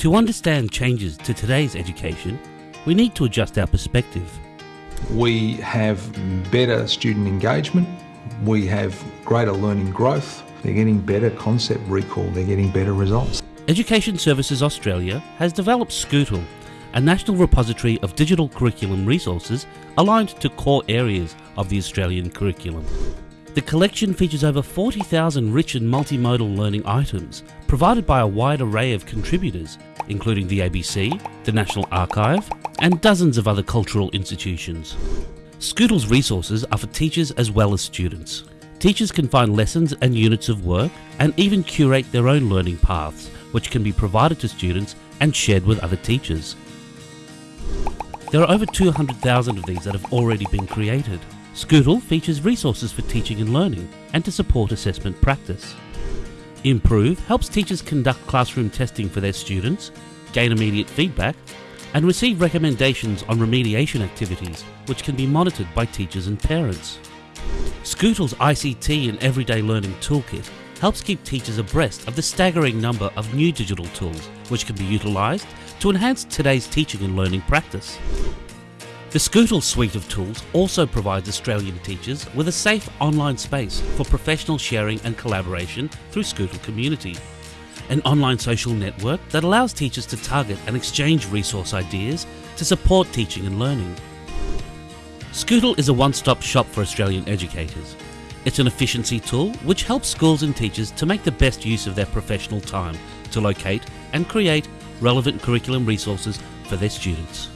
To understand changes to today's education, we need to adjust our perspective. We have better student engagement, we have greater learning growth, they're getting better concept recall, they're getting better results. Education Services Australia has developed Scootle, a national repository of digital curriculum resources aligned to core areas of the Australian curriculum. The collection features over 40,000 rich and multimodal learning items provided by a wide array of contributors, including the ABC, the National Archive, and dozens of other cultural institutions. Scootle's resources are for teachers as well as students. Teachers can find lessons and units of work and even curate their own learning paths, which can be provided to students and shared with other teachers. There are over 200,000 of these that have already been created. Scootle features resources for teaching and learning and to support assessment practice. Improve helps teachers conduct classroom testing for their students, gain immediate feedback, and receive recommendations on remediation activities which can be monitored by teachers and parents. Scootle's ICT and Everyday Learning Toolkit helps keep teachers abreast of the staggering number of new digital tools which can be utilised to enhance today's teaching and learning practice. The Scootle suite of tools also provides Australian teachers with a safe online space for professional sharing and collaboration through Scootle Community, an online social network that allows teachers to target and exchange resource ideas to support teaching and learning. Scootle is a one-stop shop for Australian educators. It's an efficiency tool which helps schools and teachers to make the best use of their professional time to locate and create relevant curriculum resources for their students.